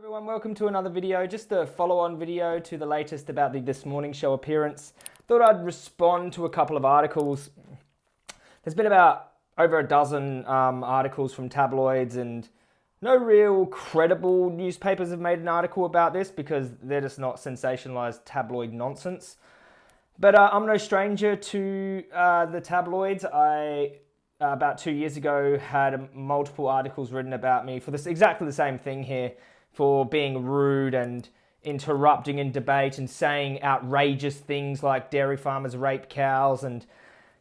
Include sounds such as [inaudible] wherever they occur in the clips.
everyone, welcome to another video, just a follow-on video to the latest about the This Morning Show appearance. Thought I'd respond to a couple of articles. There's been about over a dozen um, articles from tabloids and no real credible newspapers have made an article about this because they're just not sensationalized tabloid nonsense. But uh, I'm no stranger to uh, the tabloids. I uh, about two years ago had multiple articles written about me for this exactly the same thing here for being rude and interrupting in debate and saying outrageous things like dairy farmers rape cows and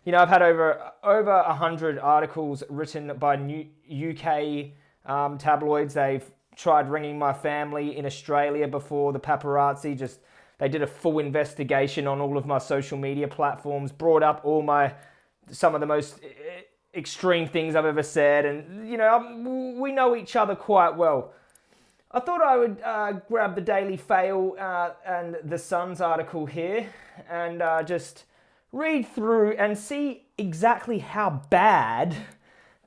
you know I've had over over a hundred articles written by UK um, tabloids. They've tried ringing my family in Australia before the paparazzi just they did a full investigation on all of my social media platforms, brought up all my some of the most extreme things I've ever said, and you know we know each other quite well. I thought I would uh, grab the Daily Fail uh, and the Sun's article here and uh, just read through and see exactly how bad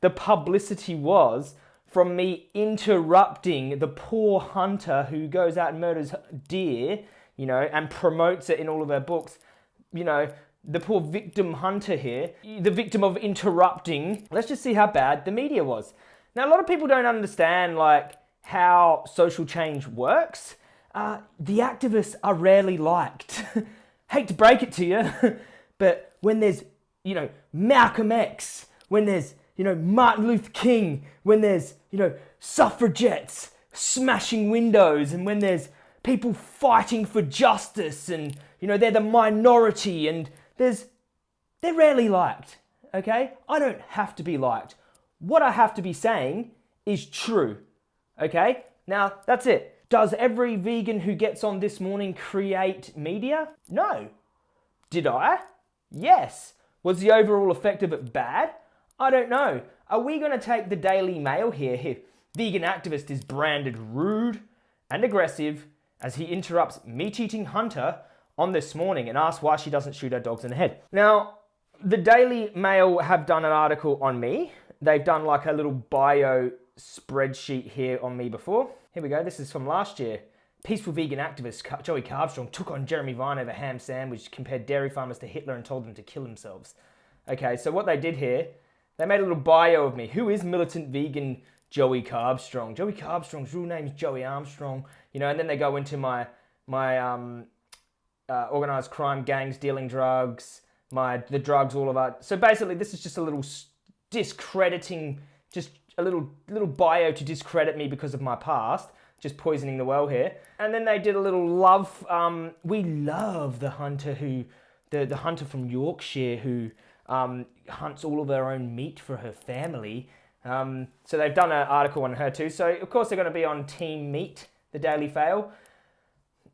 the publicity was from me interrupting the poor hunter who goes out and murders deer, you know, and promotes it in all of her books, you know, the poor victim hunter here, the victim of interrupting. Let's just see how bad the media was. Now, a lot of people don't understand, like, how social change works, uh, the activists are rarely liked. [laughs] Hate to break it to you, [laughs] but when there's, you know, Malcolm X, when there's, you know, Martin Luther King, when there's, you know, suffragettes smashing windows, and when there's people fighting for justice, and, you know, they're the minority, and there's, they're rarely liked, okay? I don't have to be liked. What I have to be saying is true. Okay, now that's it. Does every vegan who gets on this morning create media? No. Did I? Yes. Was the overall effect of it bad? I don't know. Are we going to take the Daily Mail here vegan activist is branded rude and aggressive as he interrupts meat-eating hunter on this morning and asks why she doesn't shoot her dogs in the head? Now, the Daily Mail have done an article on me. They've done like a little bio spreadsheet here on me before. Here we go, this is from last year. Peaceful vegan activist Joey Carbstrong took on Jeremy Vine over ham sandwich, compared dairy farmers to Hitler and told them to kill themselves. Okay, so what they did here, they made a little bio of me. Who is militant vegan Joey Carbstrong? Joey Carbstrong's real name is Joey Armstrong. You know, and then they go into my my um, uh, organized crime gangs dealing drugs, my the drugs, all of that. So basically, this is just a little discrediting, just a little little bio to discredit me because of my past, just poisoning the well here. And then they did a little love. Um, we love the hunter who, the the hunter from Yorkshire who um, hunts all of her own meat for her family. Um, so they've done an article on her too. So of course they're going to be on Team Meat, the Daily Fail.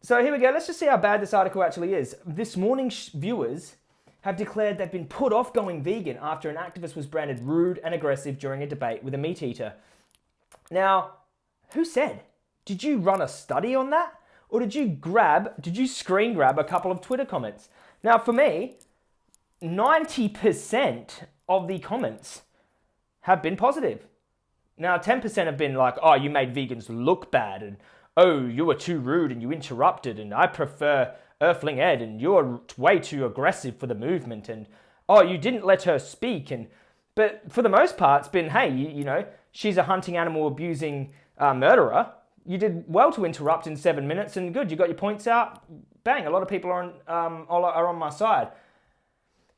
So here we go. Let's just see how bad this article actually is. This morning's viewers have declared they've been put off going vegan after an activist was branded rude and aggressive during a debate with a meat eater. Now, who said? Did you run a study on that? Or did you grab, did you screen grab a couple of Twitter comments? Now, for me, 90% of the comments have been positive. Now, 10% have been like, oh, you made vegans look bad, and oh, you were too rude and you interrupted, and I prefer Earthling Ed and you're way too aggressive for the movement and oh, you didn't let her speak. And But for the most part, it's been, hey, you, you know, she's a hunting animal abusing uh, murderer. You did well to interrupt in seven minutes and good, you got your points out. Bang, a lot of people are on, um, are on my side.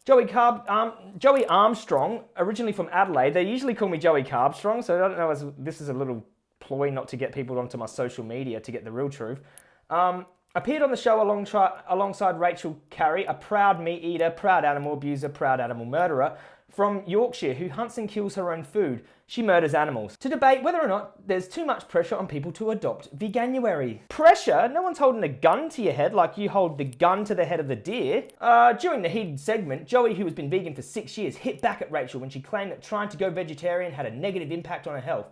Joey Carb, um, Joey Armstrong, originally from Adelaide. They usually call me Joey Carbstrong, so I don't know if this is a little ploy not to get people onto my social media to get the real truth. Um, Appeared on the show alongside Rachel Carrie, a proud meat eater, proud animal abuser, proud animal murderer from Yorkshire who hunts and kills her own food. She murders animals. To debate whether or not there's too much pressure on people to adopt veganuary. Pressure? No one's holding a gun to your head like you hold the gun to the head of the deer. Uh, during the heated segment, Joey, who has been vegan for six years, hit back at Rachel when she claimed that trying to go vegetarian had a negative impact on her health.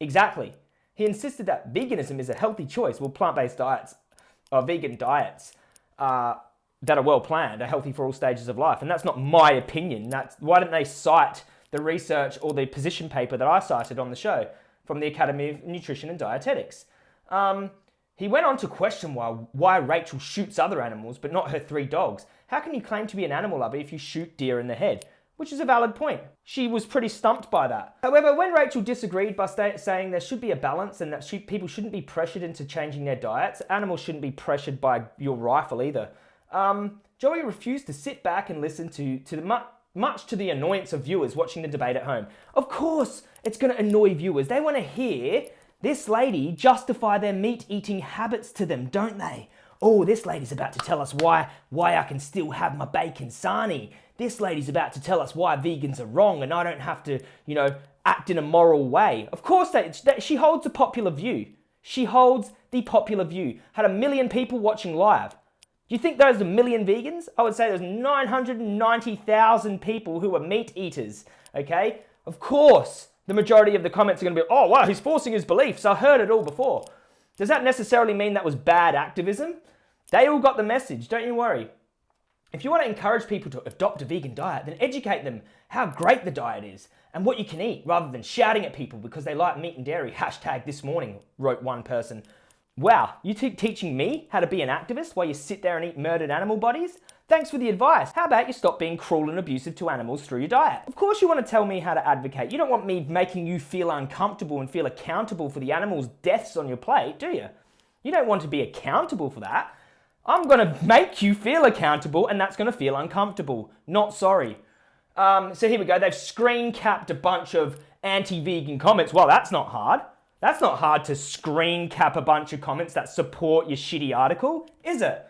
Exactly. He insisted that veganism is a healthy choice while plant-based diets uh, vegan diets uh, that are well planned are healthy for all stages of life. And that's not my opinion. That's, why didn't they cite the research or the position paper that I cited on the show from the Academy of Nutrition and Dietetics? Um, he went on to question why, why Rachel shoots other animals but not her three dogs. How can you claim to be an animal lover if you shoot deer in the head? Which is a valid point. She was pretty stumped by that. However, when Rachel disagreed by saying there should be a balance and that she, people shouldn't be pressured into changing their diets, animals shouldn't be pressured by your rifle either, um, Joey refused to sit back and listen to, to the, much to the annoyance of viewers watching the debate at home. Of course, it's going to annoy viewers. They want to hear this lady justify their meat eating habits to them, don't they? Oh, this lady's about to tell us why, why I can still have my bacon sarnie. This lady's about to tell us why vegans are wrong and I don't have to, you know, act in a moral way. Of course, that, that she holds a popular view. She holds the popular view. Had a million people watching live. Do you think those a million vegans? I would say there's 990,000 people who are meat eaters, okay? Of course, the majority of the comments are going to be, oh, wow, he's forcing his beliefs. I heard it all before. Does that necessarily mean that was bad activism? They all got the message, don't you worry. If you want to encourage people to adopt a vegan diet, then educate them how great the diet is and what you can eat rather than shouting at people because they like meat and dairy. Hashtag this morning, wrote one person. Wow, you teaching me how to be an activist while you sit there and eat murdered animal bodies? Thanks for the advice. How about you stop being cruel and abusive to animals through your diet? Of course you want to tell me how to advocate. You don't want me making you feel uncomfortable and feel accountable for the animals' deaths on your plate, do you? You don't want to be accountable for that. I'm going to make you feel accountable and that's going to feel uncomfortable. Not sorry. Um, so here we go. They've screen capped a bunch of anti-vegan comments. Well, that's not hard. That's not hard to screen cap a bunch of comments that support your shitty article, is it?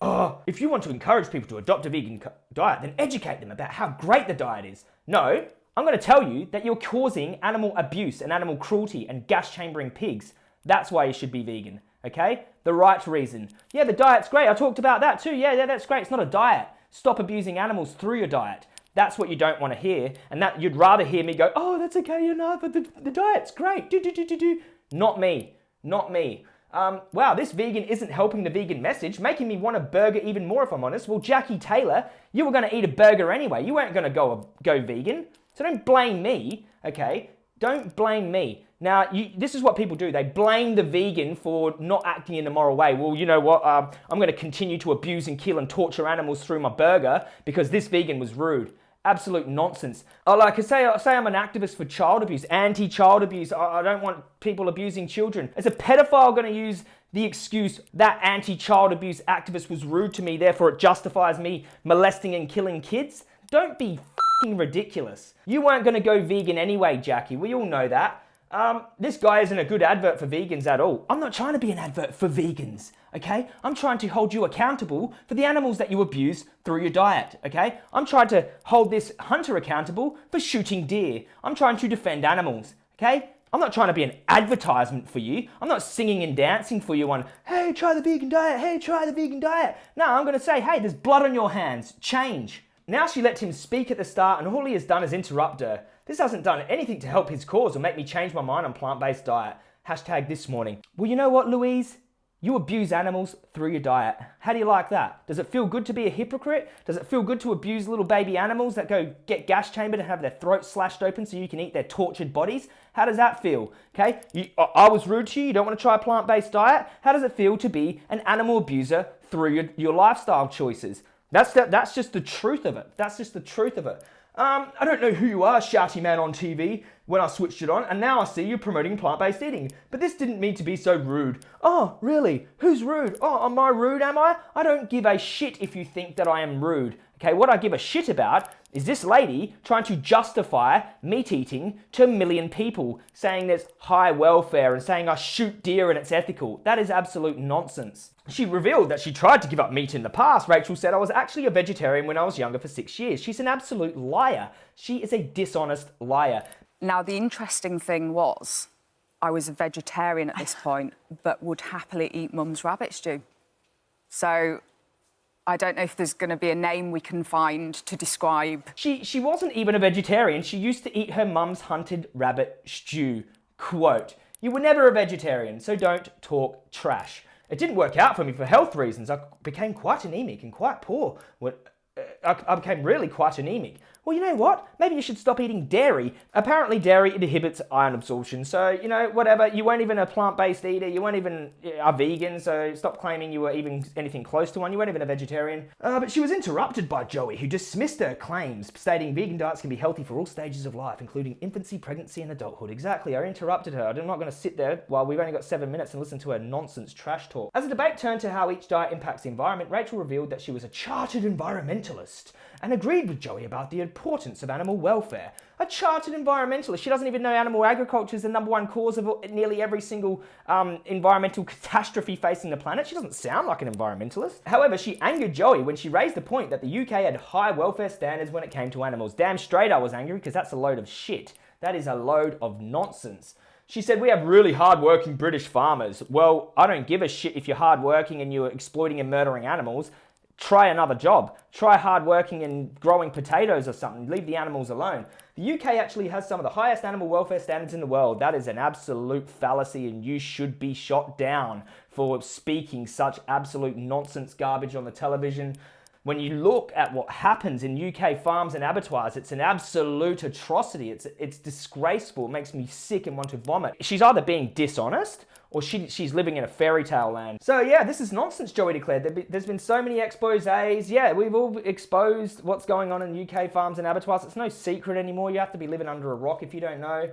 Oh, if you want to encourage people to adopt a vegan diet, then educate them about how great the diet is. No, I'm going to tell you that you're causing animal abuse and animal cruelty and gas chambering pigs. That's why you should be vegan, okay? The right reason. Yeah, the diet's great. I talked about that too. Yeah, yeah, that's great. It's not a diet. Stop abusing animals through your diet. That's what you don't want to hear. And that you'd rather hear me go, oh, that's okay, you know, but the, the diet's great. Do, do, do, do, do. Not me. Not me um, wow, this vegan isn't helping the vegan message, making me want a burger even more if I'm honest. Well, Jackie Taylor, you were going to eat a burger anyway. You weren't going to go, go vegan. So don't blame me, okay? Don't blame me. Now, you, this is what people do. They blame the vegan for not acting in a moral way. Well, you know what? Um, I'm going to continue to abuse and kill and torture animals through my burger because this vegan was rude absolute nonsense. Like I say, say I'm an activist for child abuse, anti-child abuse. I, I don't want people abusing children. Is a pedophile going to use the excuse that anti-child abuse activist was rude to me, therefore it justifies me molesting and killing kids? Don't be ridiculous. You weren't going to go vegan anyway, Jackie. We all know that. Um, this guy isn't a good advert for vegans at all. I'm not trying to be an advert for vegans, okay? I'm trying to hold you accountable for the animals that you abuse through your diet, okay? I'm trying to hold this hunter accountable for shooting deer. I'm trying to defend animals, okay? I'm not trying to be an advertisement for you. I'm not singing and dancing for you on, hey, try the vegan diet, hey, try the vegan diet. No, I'm going to say, hey, there's blood on your hands, change. Now she let him speak at the start and all he has done is interrupt her. This hasn't done anything to help his cause or make me change my mind on plant-based diet. Hashtag this morning. Well, you know what, Louise? You abuse animals through your diet. How do you like that? Does it feel good to be a hypocrite? Does it feel good to abuse little baby animals that go get gas chambered and have their throats slashed open so you can eat their tortured bodies? How does that feel? Okay, you, I was rude to you, you don't want to try a plant-based diet? How does it feel to be an animal abuser through your, your lifestyle choices? That's, the, that's just the truth of it. That's just the truth of it. Um, I don't know who you are, shouty man on TV, when I switched it on, and now I see you promoting plant-based eating. But this didn't mean to be so rude. Oh, really? Who's rude? Oh, am I rude, am I? I don't give a shit if you think that I am rude. Okay, what I give a shit about is this lady trying to justify meat eating to a million people, saying there's high welfare and saying I shoot deer and it's ethical. That is absolute nonsense. She revealed that she tried to give up meat in the past. Rachel said, I was actually a vegetarian when I was younger for six years. She's an absolute liar. She is a dishonest liar. Now, the interesting thing was, I was a vegetarian at this [laughs] point, but would happily eat mum's rabbit stew. So I don't know if there's going to be a name we can find to describe. She, she wasn't even a vegetarian. She used to eat her mum's hunted rabbit stew. Quote, you were never a vegetarian, so don't talk trash. It didn't work out for me for health reasons. I became quite anemic and quite poor. Uh, I became really quite anemic. Well, you know what? Maybe you should stop eating dairy. Apparently, dairy inhibits iron absorption. So, you know, whatever. You weren't even a plant-based eater. You weren't even a vegan. So, stop claiming you were even anything close to one. You weren't even a vegetarian. Uh, but she was interrupted by Joey, who dismissed her claims, stating vegan diets can be healthy for all stages of life, including infancy, pregnancy, and adulthood. Exactly. I interrupted her. I'm not going to sit there while we've only got seven minutes and listen to her nonsense trash talk. As the debate turned to how each diet impacts the environment, Rachel revealed that she was a chartered environmentalist and agreed with Joey about the importance of animal welfare. A chartered environmentalist. She doesn't even know animal agriculture is the number one cause of nearly every single um, environmental catastrophe facing the planet. She doesn't sound like an environmentalist. However, she angered Joey when she raised the point that the UK had high welfare standards when it came to animals. Damn straight I was angry because that's a load of shit. That is a load of nonsense. She said, We have really hardworking British farmers. Well, I don't give a shit if you're hardworking and you're exploiting and murdering animals try another job. Try hard working and growing potatoes or something. Leave the animals alone. The UK actually has some of the highest animal welfare standards in the world. That is an absolute fallacy and you should be shot down for speaking such absolute nonsense garbage on the television. When you look at what happens in UK farms and abattoirs, it's an absolute atrocity. It's, it's disgraceful. It makes me sick and want to vomit. She's either being dishonest or she, she's living in a fairy tale land. So yeah, this is nonsense, Joey declared. There there's been so many exposés. Yeah, we've all exposed what's going on in UK farms and abattoirs. It's no secret anymore. You have to be living under a rock if you don't know.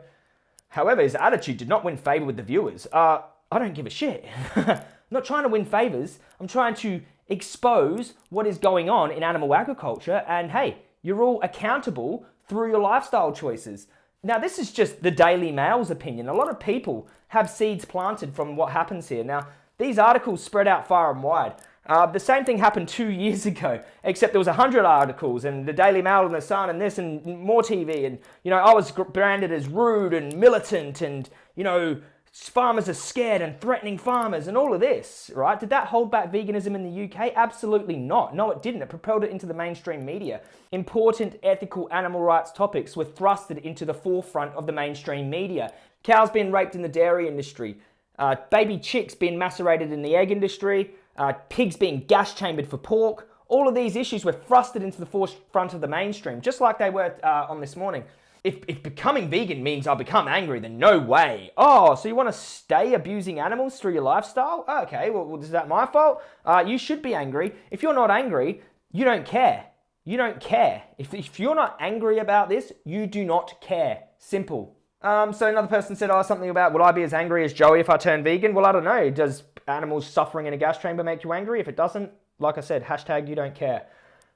However, his attitude did not win favour with the viewers. Uh, I don't give a shit. I'm [laughs] not trying to win favours. I'm trying to expose what is going on in animal agriculture and hey, you're all accountable through your lifestyle choices. Now, this is just the Daily Mail's opinion. A lot of people have seeds planted from what happens here. Now, these articles spread out far and wide. Uh, the same thing happened two [laughs] years ago, except there was 100 articles and the Daily Mail and the Sun and this and more TV. And, you know, I was branded as rude and militant and, you know, farmers are scared and threatening farmers and all of this, right? Did that hold back veganism in the UK? Absolutely not. No, it didn't. It propelled it into the mainstream media. Important ethical animal rights topics were thrusted into the forefront of the mainstream media. Cows being raped in the dairy industry, uh, baby chicks being macerated in the egg industry, uh, pigs being gas chambered for pork. All of these issues were thrusted into the forefront of the mainstream, just like they were uh, on this morning if, if becoming vegan means I'll become angry, then no way. Oh, so you want to stay abusing animals through your lifestyle? Okay, well, is that my fault? Uh, you should be angry. If you're not angry, you don't care. You don't care. If, if you're not angry about this, you do not care. Simple. Um, so another person said, oh, something about, will I be as angry as Joey if I turn vegan? Well, I don't know. Does animals suffering in a gas chamber make you angry? If it doesn't, like I said, hashtag you don't care.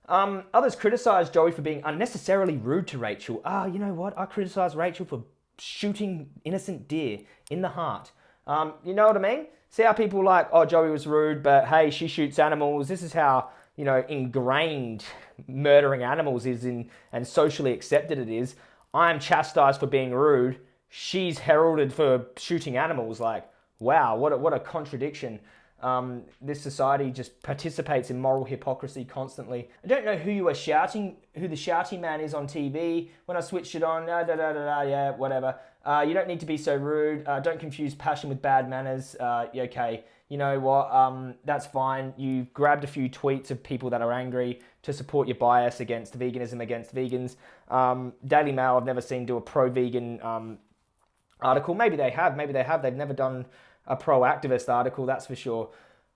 Um, others criticised Joey for being unnecessarily rude to Rachel. Ah, you know what? I criticise Rachel for shooting innocent deer in the heart. Um, you know what I mean? See how people like, oh, Joey was rude, but hey, she shoots animals. This is how, you know, ingrained murdering animals is in and socially accepted it is. I'm chastised for being rude. She's heralded for shooting animals. Like, wow, what a, what a contradiction. Um, this society just participates in moral hypocrisy constantly. I don't know who you are shouting, who the shouting man is on TV. When I switched it on, da da da da, da yeah, whatever. Uh, you don't need to be so rude. Uh, don't confuse passion with bad manners. Uh, okay, you know what? Um, that's fine. You grabbed a few tweets of people that are angry to support your bias against veganism, against vegans. Um, Daily Mail, I've never seen do a pro-vegan um, article. Maybe they have. Maybe they have. They've never done a pro activist article, that's for sure.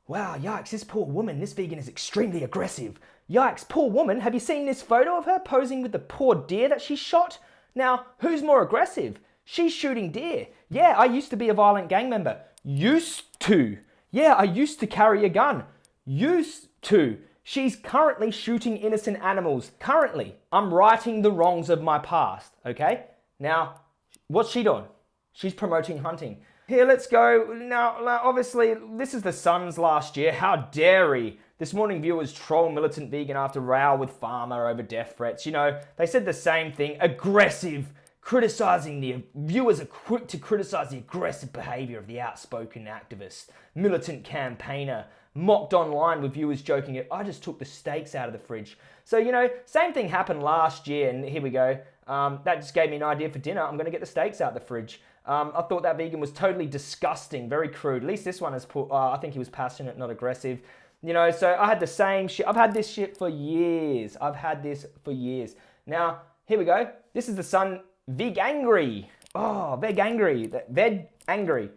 Wow, yikes, this poor woman, this vegan is extremely aggressive. Yikes, poor woman, have you seen this photo of her posing with the poor deer that she shot? Now, who's more aggressive? She's shooting deer. Yeah, I used to be a violent gang member. Used to. Yeah, I used to carry a gun. Used to. She's currently shooting innocent animals. Currently. I'm righting the wrongs of my past, okay? Now, what's she doing? She's promoting hunting. Here, let's go. Now, obviously, this is the Sun's last year. How dare he? This morning, viewers troll militant vegan after row with farmer over death threats. You know, they said the same thing. Aggressive. Criticizing the viewers are quick to criticize the aggressive behavior of the outspoken activist, militant campaigner, mocked online with viewers joking it. I just took the steaks out of the fridge. So, you know, same thing happened last year, and here we go. Um, that just gave me an idea for dinner. I'm going to get the steaks out the fridge. Um, I thought that vegan was totally disgusting, very crude. At least this one is put, uh, I think he was passionate, not aggressive. You know, so I had the same shit. I've had this shit for years. I've had this for years. Now, Here we go. This is the Sun Veg Angry. Oh, Veg Angry. Veg Angry.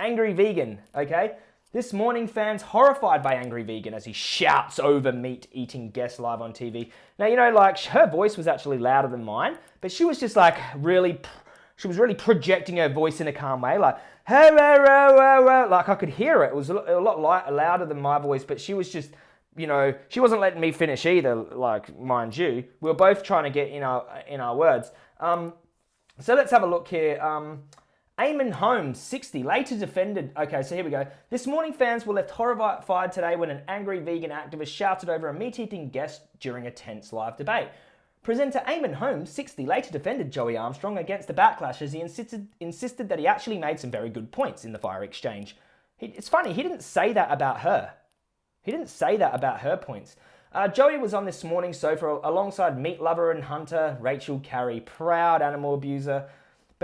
Angry Vegan, okay? This morning, fans horrified by Angry Vegan as he shouts over meat eating guests live on TV. Now, you know, like her voice was actually louder than mine, but she was just like really, she was really projecting her voice in a calm way, like, hey, like I could hear it. It was a lot louder than my voice, but she was just you know, she wasn't letting me finish either, like, mind you. We were both trying to get in our, in our words. Um, so let's have a look here. Um, Eamon Holmes, 60, later defended. Okay, so here we go. This morning, fans were left horrified today when an angry vegan activist shouted over a meat eating guest during a tense live debate. Presenter Eamon Holmes, 60, later defended Joey Armstrong against the backlash as he insisted, insisted that he actually made some very good points in the fire exchange. He, it's funny, he didn't say that about her. He didn't say that about her points. Uh, Joey was on this morning's sofa alongside meat lover and hunter Rachel Carrie, proud animal abuser.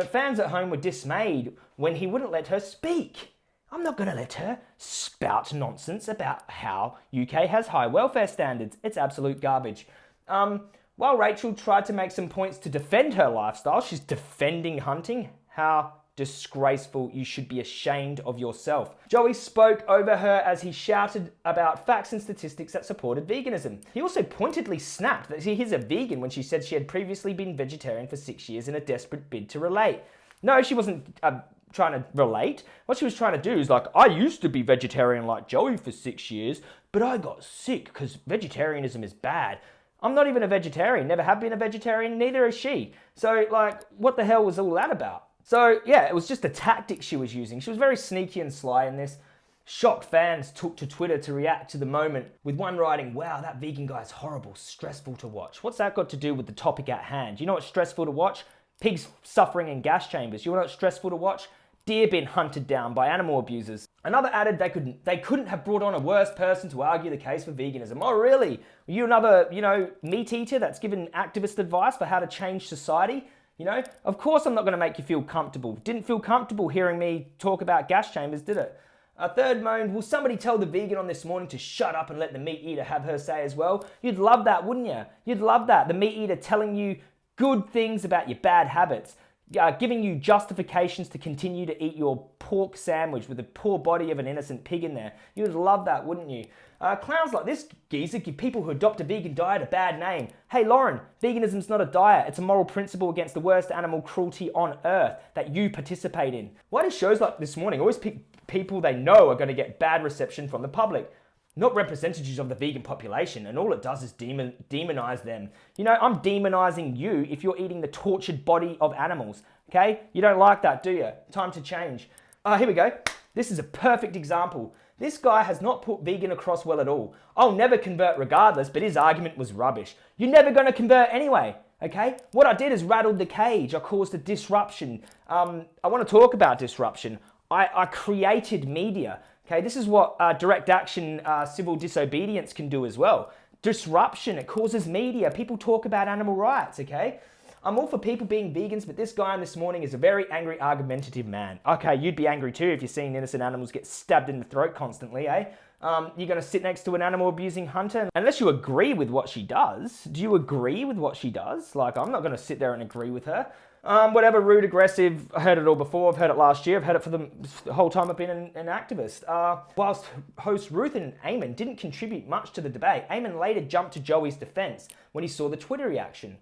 But fans at home were dismayed when he wouldn't let her speak. I'm not going to let her spout nonsense about how UK has high welfare standards. It's absolute garbage. Um, while Rachel tried to make some points to defend her lifestyle, she's defending hunting. How disgraceful. You should be ashamed of yourself. Joey spoke over her as he shouted about facts and statistics that supported veganism. He also pointedly snapped that he's a vegan when she said she had previously been vegetarian for six years in a desperate bid to relate. No, she wasn't uh, trying to relate. What she was trying to do is like, I used to be vegetarian like Joey for six years, but I got sick because vegetarianism is bad. I'm not even a vegetarian, never have been a vegetarian, neither is she. So, like, what the hell was all that about? So yeah, it was just a tactic she was using. She was very sneaky and sly in this. Shocked fans took to Twitter to react to the moment, with one writing, Wow, that vegan guy is horrible, stressful to watch. What's that got to do with the topic at hand? You know what's stressful to watch? Pigs suffering in gas chambers. You know what's stressful to watch? Deer being hunted down by animal abusers. Another added they couldn't they couldn't have brought on a worse person to argue the case for veganism. Oh really? Are you another, you know, meat eater that's given activist advice for how to change society? You know, of course I'm not going to make you feel comfortable. Didn't feel comfortable hearing me talk about gas chambers, did it? A third moaned, will somebody tell the vegan on this morning to shut up and let the meat eater have her say as well? You'd love that, wouldn't you? You'd love that. The meat eater telling you good things about your bad habits, uh, giving you justifications to continue to eat your pork sandwich with the poor body of an innocent pig in there. You'd love that, wouldn't you? Uh, clowns like this geezer give people who adopt a vegan diet a bad name. Hey Lauren, veganism's not a diet, it's a moral principle against the worst animal cruelty on earth that you participate in. Why do shows like this morning always pick people they know are going to get bad reception from the public? Not representatives of the vegan population, and all it does is demon, demonize them. You know, I'm demonizing you if you're eating the tortured body of animals, okay? You don't like that, do you? Time to change. Uh, here we go. This is a perfect example. This guy has not put vegan across well at all. I'll never convert regardless, but his argument was rubbish. You're never going to convert anyway, okay? What I did is rattled the cage. I caused a disruption. Um, I want to talk about disruption. I, I created media, okay? This is what uh, direct action uh, civil disobedience can do as well. Disruption, it causes media. People talk about animal rights, okay? I'm all for people being vegans, but this guy on this morning is a very angry, argumentative man. Okay, you'd be angry too if you're seeing innocent animals get stabbed in the throat constantly, eh? Um, you're going to sit next to an animal abusing hunter unless you agree with what she does. Do you agree with what she does? Like, I'm not going to sit there and agree with her. Um, whatever, rude, aggressive, I heard it all before. I've heard it last year. I've heard it for the, whole time I've been an, an activist. Uh, whilst host Ruth and Eamon didn't contribute much to the debate, Eamon later jumped to Joey's defense when he saw the Twitter reaction.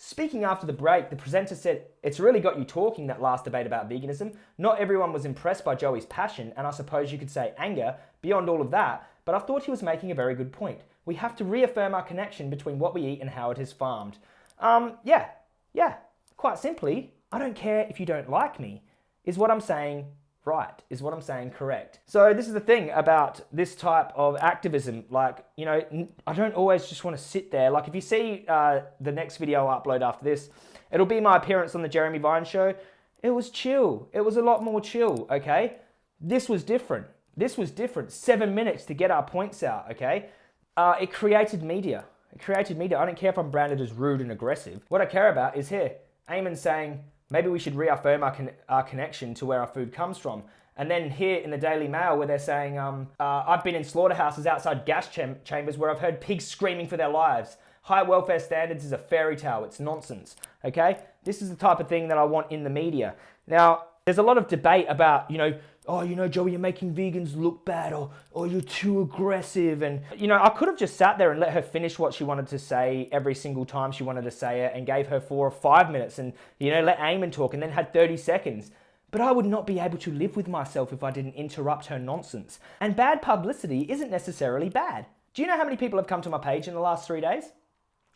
Speaking after the break, the presenter said, It's really got you talking that last debate about veganism. Not everyone was impressed by Joey's passion, and I suppose you could say anger, beyond all of that, but I thought he was making a very good point. We have to reaffirm our connection between what we eat and how it is farmed. Um, yeah, yeah, quite simply, I don't care if you don't like me, is what I'm saying right? Is what I'm saying correct? So this is the thing about this type of activism. Like, you know, I don't always just want to sit there. Like if you see uh, the next video I upload after this, it'll be my appearance on the Jeremy Vine show. It was chill. It was a lot more chill, okay? This was different. This was different. Seven minutes to get our points out, okay? Uh, it created media. It created media. I don't care if I'm branded as rude and aggressive. What I care about is here, Eamon saying, Maybe we should reaffirm our, con- our connection to where our food comes from. And then here in the Daily Mail, where they're saying, um, uh, I've been in slaughterhouses outside gas cham- chambers where I've heard pigs screaming for their lives. High welfare standards is a fairy tale. It's nonsense. Okay? This is the type of thing that I want in the media. Now, there's a lot of debate about, you know, oh, you know, Joey, you're making vegans look bad, or, or you're too aggressive. And, you know, I could have just sat there and let her finish what she wanted to say every single time she wanted to say it and gave her four or five minutes and, you know, let Eamon talk and then had 30 seconds. But I would not be able to live with myself if I didn't interrupt her nonsense. And bad publicity isn't necessarily bad. Do you know how many people have come to my page in the last three days?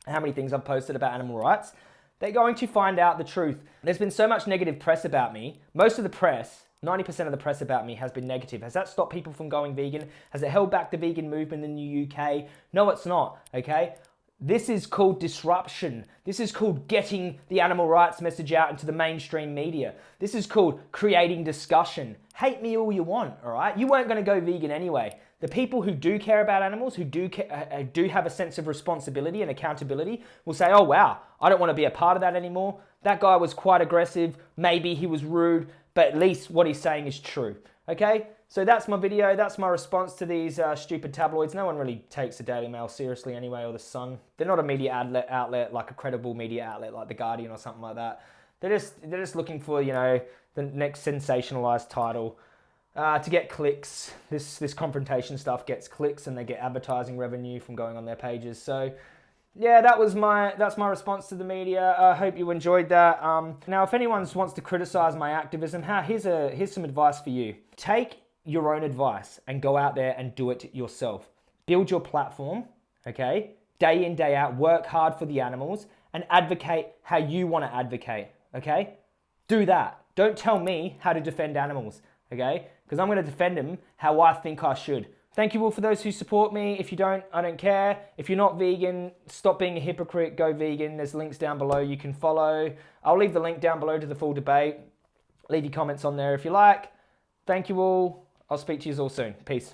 How many things I've posted about animal rights? They're going to find out the truth. There's been so much negative press about me. Most of the press 90% of the press about me has been negative. Has that stopped people from going vegan? Has it held back the vegan movement in the UK? No, it's not, okay? This is called disruption. This is called getting the animal rights message out into the mainstream media. This is called creating discussion. Hate me all you want, all right? You weren't going to go vegan anyway. The people who do care about animals, who do uh, uh, do have a sense of responsibility and accountability, will say, "Oh wow, I don't want to be a part of that anymore. That guy was quite aggressive. Maybe he was rude, but at least what he's saying is true." Okay, so that's my video. That's my response to these uh, stupid tabloids. No one really takes the Daily Mail seriously anyway, or the Sun. They're not a media outlet, outlet like a credible media outlet like the Guardian or something like that. They're just they're just looking for you know the next sensationalized title. Uh, to get clicks, this this confrontation stuff gets clicks, and they get advertising revenue from going on their pages. So, yeah, that was my that's my response to the media. I hope you enjoyed that. Um, now, if anyone wants to criticize my activism, how here's a here's some advice for you. Take your own advice and go out there and do it yourself. Build your platform, okay? Day in day out, work hard for the animals and advocate how you want to advocate, okay? Do that. Don't tell me how to defend animals, okay? because I'm going to defend them how I think I should. Thank you all for those who support me. If you don't, I don't care. If you're not vegan, stop being a hypocrite, go vegan. There's links down below you can follow. I'll leave the link down below to the full debate. Leave your comments on there if you like. Thank you all. I'll speak to you all soon. Peace.